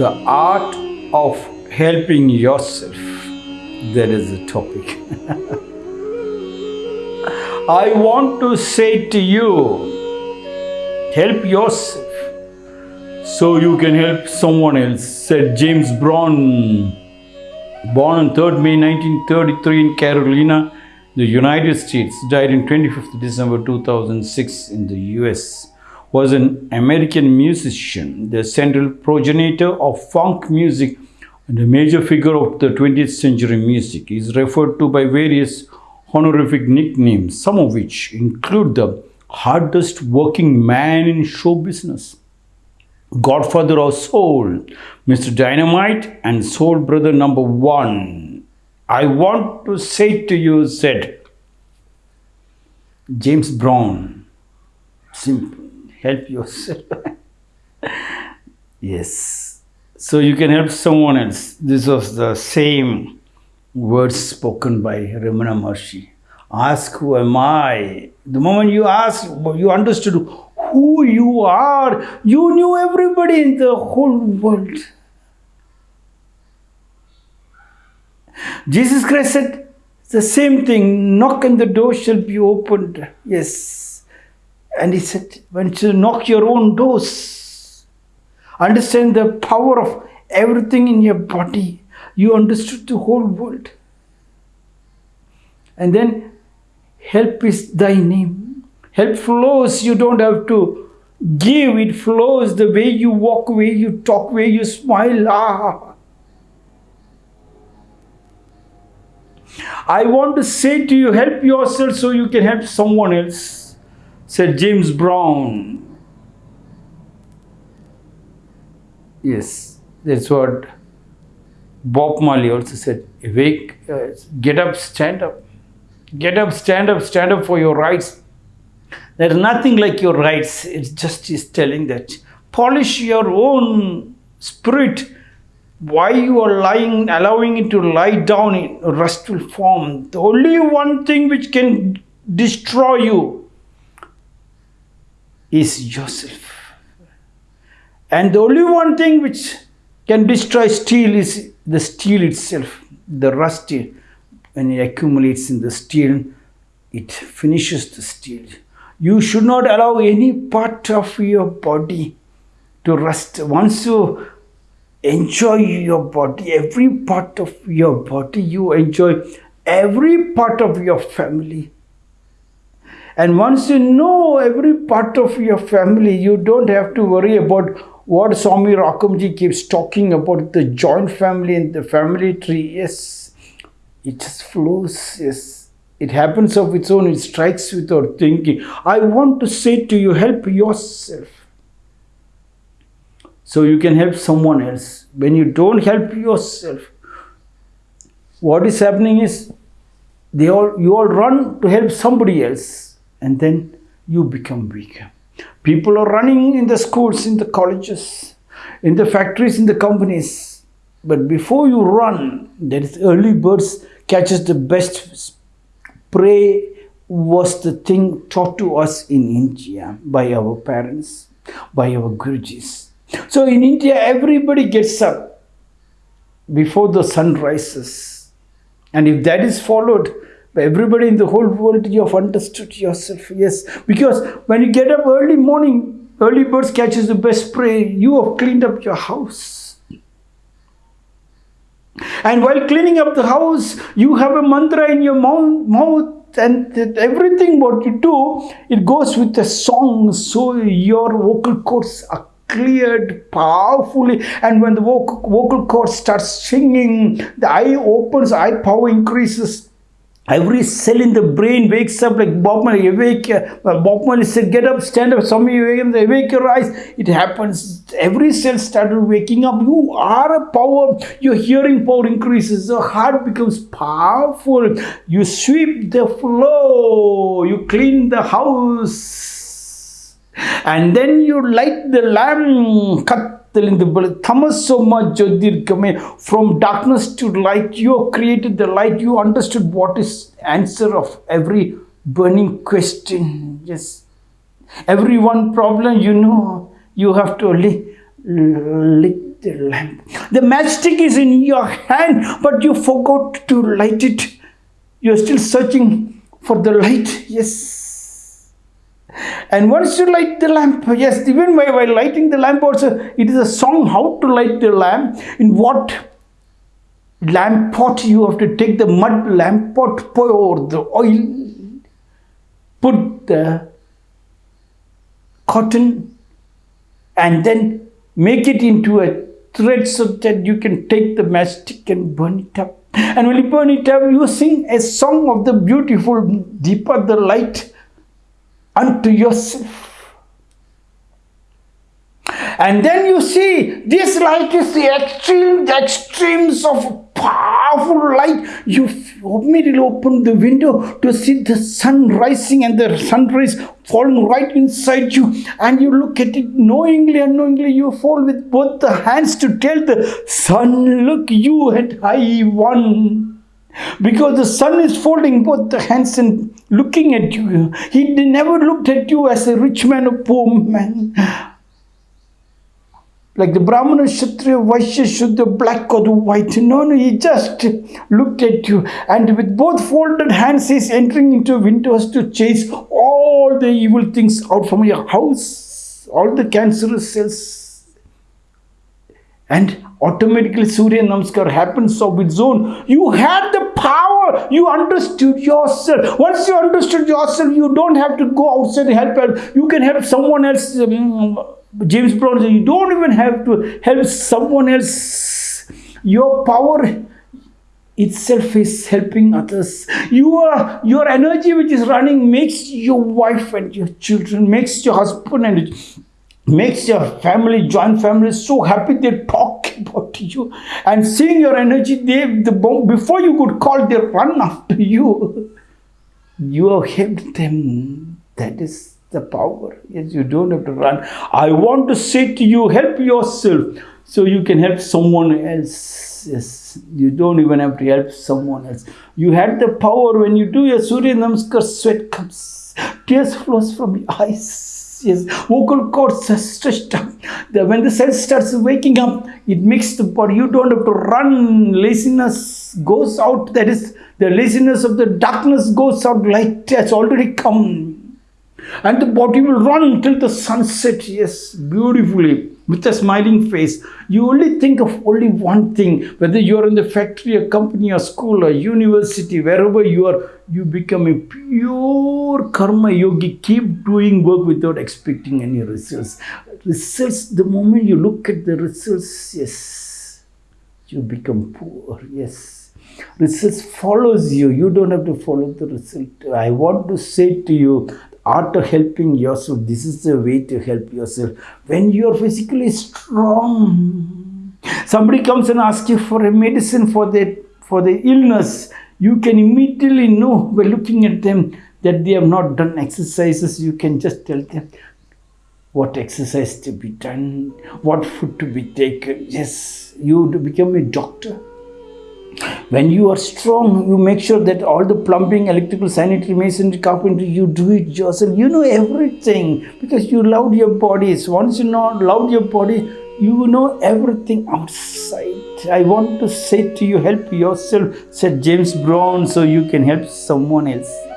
The art of helping yourself. That is the topic. I want to say to you help yourself so you can help someone else, said James Brown. Born on 3rd May 1933 in Carolina, the United States, died on 25th December 2006 in the US, was an American musician, the central progenitor of funk music and a major figure of the 20th century music. He is referred to by various honorific nicknames, some of which include the hardest working man in show business, Godfather of Soul, Mr. Dynamite, and Soul Brother number one. I want to say to you, said James Brown, simple, help yourself. yes. So you can help someone else. This was the same words spoken by Ramana Maharshi. Ask who am I? The moment you asked, you understood who you are, you knew everybody in the whole world. Jesus Christ said the same thing knock and the door shall be opened. Yes. And he said, when you knock your own doors, understand the power of everything in your body. You understood the whole world. And then help is thy name. Help flows. You don't have to give. It flows the way you walk, way you talk, way you smile. Ah. I want to say to you, help yourself so you can help someone else, said James Brown. Yes, that's what Bob Marley also said. Wake, uh, get up, stand up. Get up, stand up, stand up for your rights. There's nothing like your rights. It just is telling that. Polish your own spirit why you are lying, allowing it to lie down in restful form. The only one thing which can destroy you is yourself. And the only one thing which can destroy steel is the steel itself, the rust. Eh, when it accumulates in the steel, it finishes the steel. You should not allow any part of your body to rust. Once you enjoy your body, every part of your body, you enjoy every part of your family. And once you know every part of your family, you don't have to worry about what Swami Rakamji keeps talking about the joint family and the family tree. Yes, it just flows. Yes, it happens of its own. It strikes without thinking. I want to say to you, help yourself so you can help someone else. When you don't help yourself, what is happening is they all you all run to help somebody else and then you become weaker. People are running in the schools, in the colleges, in the factories, in the companies. But before you run, there is early birds catches the best prey was the thing taught to us in India by our parents, by our Gurujis. So in India, everybody gets up before the sun rises. And if that is followed everybody in the whole world, you have understood yourself. Yes, because when you get up early morning, early birds catches the best prey. You have cleaned up your house. And while cleaning up the house, you have a mantra in your mouth and everything what you do, it goes with a song. So your vocal cords are cleared powerfully and when the vocal, vocal cord starts singing the eye opens eye power increases Every cell in the brain wakes up like Bob Marley, awake. Uh, Bob Marley said, get up, stand up. Some of you awake, awake your eyes. It happens. Every cell started waking up. You are a power. Your hearing power increases. Your heart becomes powerful. You sweep the floor. You clean the house and then you light the lamp from darkness to light you have created the light you understood what is answer of every burning question yes every one problem you know you have to lick light the lamp. The matchstick is in your hand, but you forgot to light it. You're still searching for the light. Yes. And once you light the lamp, yes, even while, while lighting the lamp, also, it is a song how to light the lamp, in what lamp pot you have to take the mud lamp pot, pour the oil, put the cotton and then make it into a thread so that you can take the matchstick and burn it up. And when you burn it up, you sing a song of the beautiful, deeper the light unto yourself. And then you see, this light is the extreme, the extremes of powerful light. You immediately open the window to see the sun rising and the sunrise falling right inside you. And you look at it knowingly, unknowingly, you fall with both the hands to tell the sun, look, you had I won. Because the sun is folding both the hands and looking at you. He never looked at you as a rich man or poor man like the Brahmana, Kshatriya, Vaishya, Shudra, black or the white. No, no, he just looked at you and with both folded hands he's entering into windows to chase all the evil things out from your house, all the cancerous cells. And automatically Surya Namaskar happens of its own. You had the power. You understood yourself. Once you understood yourself, you don't have to go outside and help. You can help someone else. Um, James Brown says, you don't even have to help someone else. Your power itself is helping others. Your, your energy which is running makes your wife and your children, makes your husband and makes your family, joint family so happy they talk about you. And seeing your energy, they the before you could call, they run after you. You have helped them. That is the power. Yes, you don't have to run. I want to say to you, help yourself so you can help someone else. Yes, you don't even have to help someone else. You had the power when you do your Surya Namaskar, sweat comes, tears flows from your eyes. Yes, vocal cords are stretched up. The, when the cell starts waking up, it makes the body. You don't have to run. Laziness goes out. That is, the laziness of the darkness goes out. Light has already come and the body will run till the sunset yes beautifully with a smiling face you only think of only one thing whether you are in the factory a company a school a university wherever you are you become a pure karma yogi. Keep doing work without expecting any results. Results the moment you look at the results yes you become poor yes. Results follows you. You don't have to follow the result. I want to say to you art helping yourself. This is the way to help yourself. When you are physically strong, somebody comes and asks you for a medicine for the, for the illness, you can immediately know by looking at them that they have not done exercises. You can just tell them what exercise to be done, what food to be taken. Yes, you become a doctor when you are strong, you make sure that all the plumbing, electrical, sanitary, masonry, carpentry, you do it yourself. You know everything because you love your bodies. Once you know love your body, you know everything outside. I want to say to you, help yourself, said James Brown, so you can help someone else.